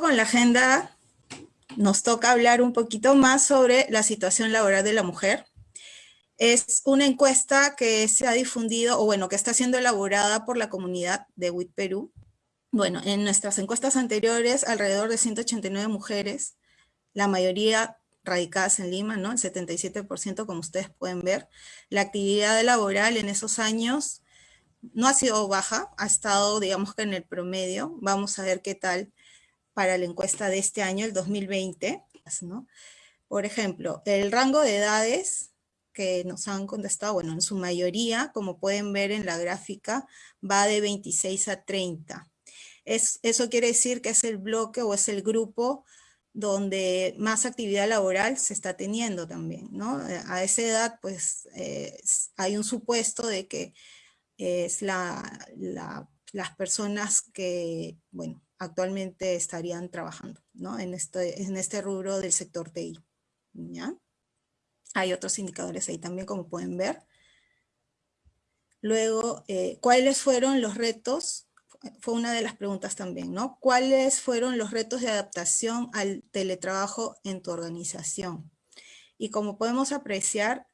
Con la agenda, nos toca hablar un poquito más sobre la situación laboral de la mujer. Es una encuesta que se ha difundido, o bueno, que está siendo elaborada por la comunidad de WIT Perú. Bueno, en nuestras encuestas anteriores, alrededor de 189 mujeres, la mayoría radicadas en Lima, ¿no? El 77%, como ustedes pueden ver. La actividad laboral en esos años no ha sido baja, ha estado, digamos que en el promedio. Vamos a ver qué tal para la encuesta de este año, el 2020, ¿no? Por ejemplo, el rango de edades que nos han contestado, bueno, en su mayoría, como pueden ver en la gráfica, va de 26 a 30. Es, eso quiere decir que es el bloque o es el grupo donde más actividad laboral se está teniendo también, ¿no? A esa edad, pues, hay un supuesto de que es la, las personas que, bueno, actualmente estarían trabajando, ¿no? En este, en este rubro del sector TI. Hay otros indicadores ahí también, como pueden ver. Luego, eh, ¿cuáles fueron los retos fue una de las preguntas también, ¿no? ¿Cuáles fueron los retos de adaptación al teletrabajo en tu organización? Y como podemos apreciar,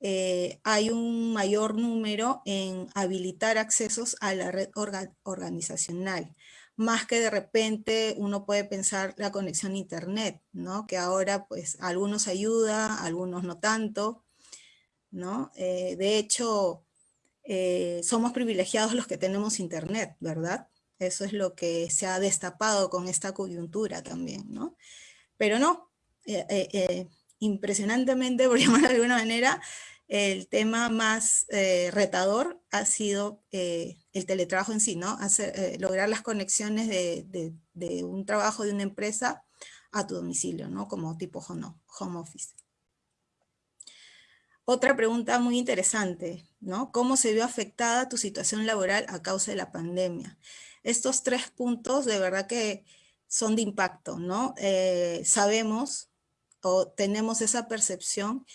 eh, hay un mayor número en habilitar accesos a la red organizacional, más que de repente uno puede pensar la conexión a internet, ¿no? Que ahora pues algunos ayuda, algunos no tanto, ¿no? Eh, de hecho, eh, somos privilegiados los que tenemos internet, ¿verdad? Eso es lo que se ha destapado con esta coyuntura también, ¿no? Pero no, eh, impresionantemente, por llamar de alguna manera, el tema más retador ha sido el teletrabajo en sí, ¿no? lograr las conexiones de, de, un trabajo de una empresa a tu domicilio, ¿no? Como tipo home office. Otra pregunta muy interesante, ¿no? ¿Cómo se vio afectada tu situación laboral a causa de la pandemia? Estos tres puntos de verdad que son de impacto, ¿no? Eh, sabemos o tenemos esa percepción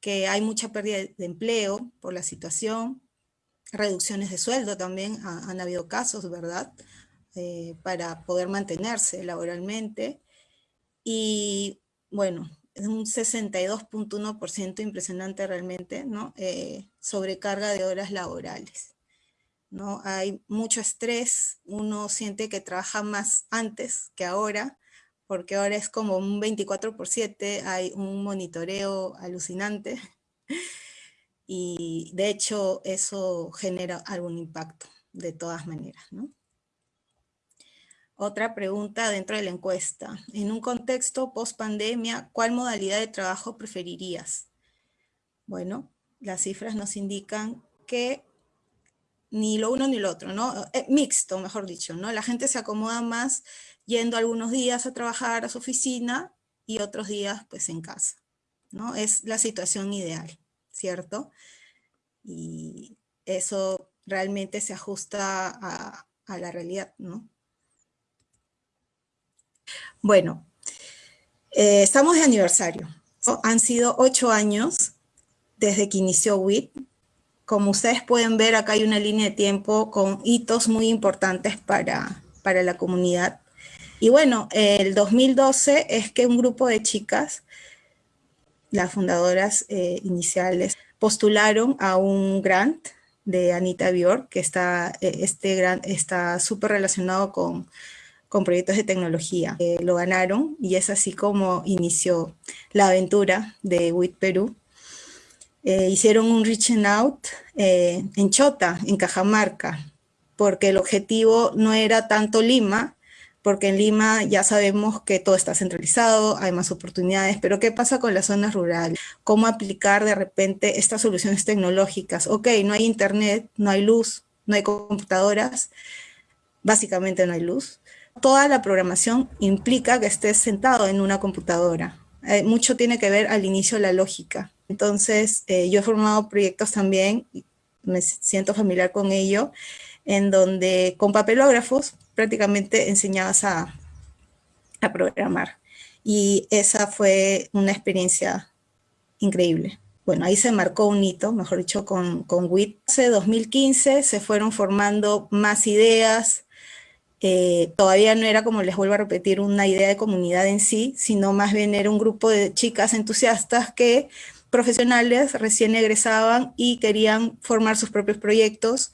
que hay mucha pérdida de empleo por la situación, reducciones de sueldo también, han habido casos, ¿verdad? Eh, para poder mantenerse laboralmente. Y bueno, es un 62.1% impresionante realmente, ¿no? Eh, sobrecarga de horas laborales, ¿no? Hay mucho estrés, uno siente que trabaja más antes que ahora, porque ahora es como un 24 por 7, hay un monitoreo alucinante, y de hecho eso genera algún impacto de todas maneras, ¿no? Otra pregunta dentro de la encuesta. En un contexto post-pandemia, ¿cuál modalidad de trabajo preferirías? Bueno, las cifras nos indican que ni lo uno ni lo otro, ¿no? Eh, mixto, mejor dicho, ¿no? La gente se acomoda más yendo algunos días a trabajar a su oficina y otros días pues en casa, ¿no? Es la situación ideal, ¿cierto? Y eso realmente se ajusta a, la realidad, ¿no? Bueno, eh, estamos de aniversario. Han sido ocho años desde que inició WIT. Como ustedes pueden ver, acá hay una línea de tiempo con hitos muy importantes para, para la comunidad. Y bueno, el 2012 es que un grupo de chicas, las fundadoras eh, iniciales, postularon a un grant de Anita Bjork, que está, eh, este grant está súper relacionado con con proyectos de tecnología. Eh, lo ganaron y es así como inició la aventura de WIT Perú. Hicieron un reaching out en Chota, en Cajamarca, porque el objetivo no era tanto Lima, porque en Lima ya sabemos que todo está centralizado, hay más oportunidades, pero ¿qué pasa con las zonas rurales? ¿Cómo aplicar de repente estas soluciones tecnológicas? Ok, no hay internet, no hay luz, no hay computadoras, básicamente no hay luz, toda la programación implica que estés sentado en una computadora. Eh, mucho tiene que ver al inicio la lógica. Entonces, eh, yo he formado proyectos también, me siento familiar con ello, en donde con papelógrafos prácticamente enseñabas a, a programar. Y esa fue una experiencia increíble. Bueno, ahí se marcó un hito, mejor dicho, con, con WIT. En 2015 se fueron formando más ideas, eh, todavía no era, como les vuelvo a repetir, una idea de comunidad en sí, sino más bien era un grupo de chicas entusiastas que profesionales recién egresaban y querían formar sus propios proyectos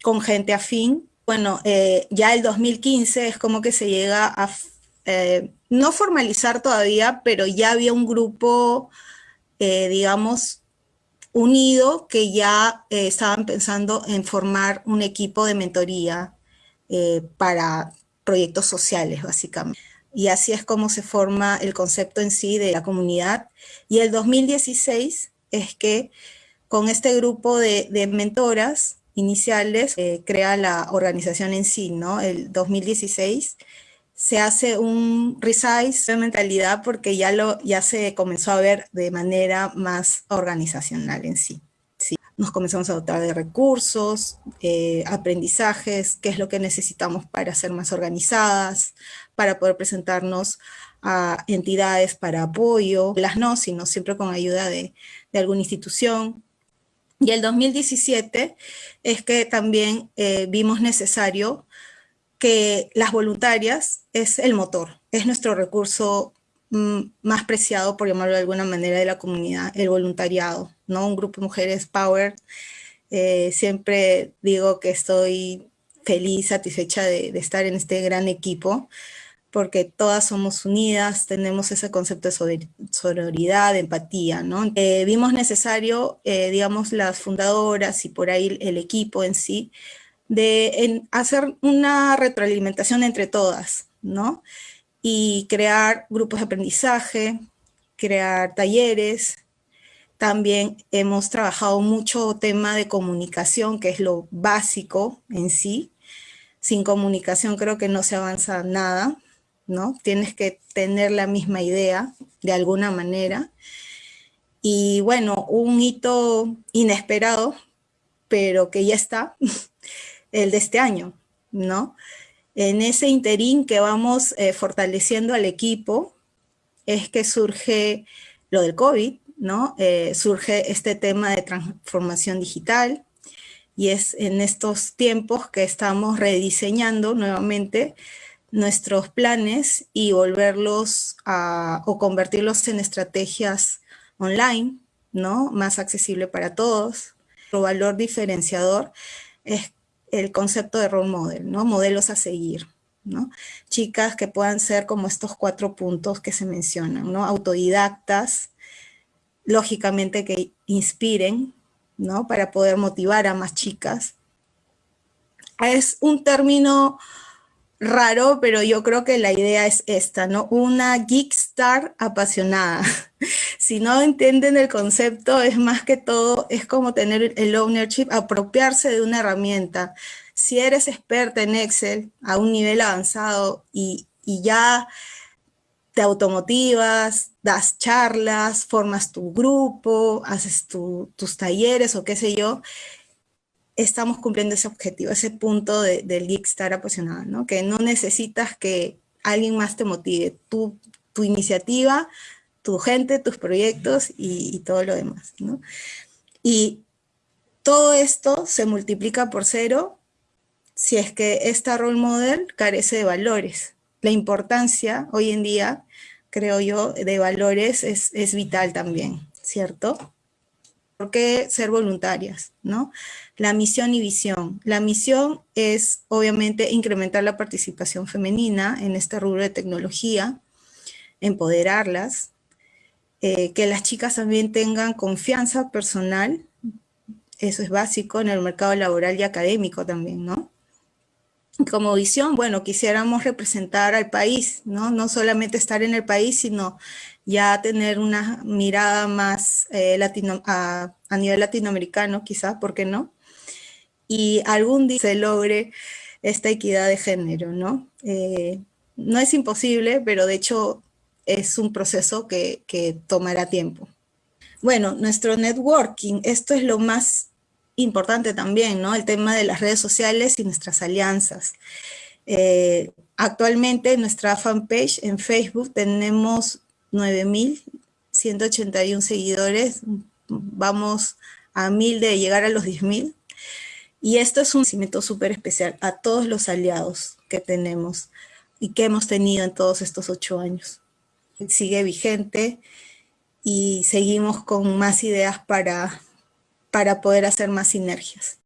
con gente afín. Bueno, eh, ya el 2015 es como que se llega a, eh, no formalizar todavía, pero ya había un grupo, digamos, unido que ya estaban pensando en formar un equipo de mentoría eh, para proyectos sociales, básicamente. Y así es como se forma el concepto en sí de la comunidad. Y el 2016 es que con este grupo de, mentoras iniciales eh, crea la organización en sí, ¿no? El 2016 se hace un resize de mentalidad porque ya, lo, ya se comenzó a ver de manera más organizacional en sí nos comenzamos a dotar de recursos, eh, aprendizajes, qué es lo que necesitamos para ser más organizadas, para poder presentarnos a entidades para apoyo, las no, sino siempre con ayuda de, alguna institución. Y el 2017 es que también eh, vimos necesario que las voluntarias es el motor, es nuestro recurso mm, más preciado, por llamarlo de alguna manera, de la comunidad, el voluntariado. Un grupo de mujeres power. Eh, siempre digo que estoy feliz, satisfecha de, estar en este gran equipo, porque todas somos unidas, tenemos ese concepto de sororidad, de empatía, ¿no? Eh, vimos necesario, eh, digamos, las fundadoras y por ahí el equipo en sí, de hacer una retroalimentación entre todas, ¿no? Y crear grupos de aprendizaje, crear talleres, también hemos trabajado mucho tema de comunicación, que es lo básico en sí. Sin comunicación creo que no se avanza nada, ¿no? Tienes que tener la misma idea de alguna manera. Y bueno, un hito inesperado, pero que ya está, el de este año, ¿no? En ese interín que vamos eh, fortaleciendo al equipo, es que surge lo del COVID, ¿no? Eh, surge este tema de transformación digital y es en estos tiempos que estamos rediseñando nuevamente nuestros planes y volverlos a, o convertirlos en estrategias online, ¿no? Más accesible para todos. Nuestro valor diferenciador es el concepto de role model, ¿no? Modelos a seguir, ¿no? Chicas que puedan ser como estos cuatro puntos que se mencionan, ¿no? Autodidactas, lógicamente que inspiren, ¿no? Para poder motivar a más chicas. Es un término raro, pero yo creo que la idea es esta, ¿no? Una geek star apasionada. si no entienden el concepto, es más que todo, es como tener el ownership, apropiarse de una herramienta. Si eres experta en Excel a un nivel avanzado y, y ya te automotivas, das charlas, formas tu grupo, haces tus talleres o qué sé yo, estamos cumpliendo ese objetivo, ese punto del geek estar apasionado, ¿no? Que no necesitas que alguien más te motive, tu, iniciativa, tu gente, tus proyectos y, y todo lo demás, ¿no? Y todo esto se multiplica por cero si es que esta role model carece de valores, la importancia hoy en día, creo yo, de valores es, vital también, ¿cierto? ¿Por qué ser voluntarias? ¿no? La misión y visión. La misión es obviamente incrementar la participación femenina en este rubro de tecnología, empoderarlas, eh, que las chicas también tengan confianza personal, eso es básico en el mercado laboral y académico también, ¿no? Como visión, bueno, quisiéramos representar al país, ¿no? No solamente estar en el país, sino ya tener una mirada más eh, latino, a, nivel latinoamericano, quizás, ¿por qué no? Y algún día se logre esta equidad de género, ¿no? Eh, no es imposible, pero de hecho es un proceso que, que tomará tiempo. Bueno, nuestro networking, esto es lo más importante también, ¿no? El tema de las redes sociales y nuestras alianzas. Eh, actualmente en nuestra fanpage en Facebook tenemos 9.181 seguidores, vamos a mil de llegar a los 10.000. Y esto es un cimiento súper especial a todos los aliados que tenemos y que hemos tenido en todos estos ocho años. Sigue vigente y seguimos con más ideas para, para poder hacer más sinergias.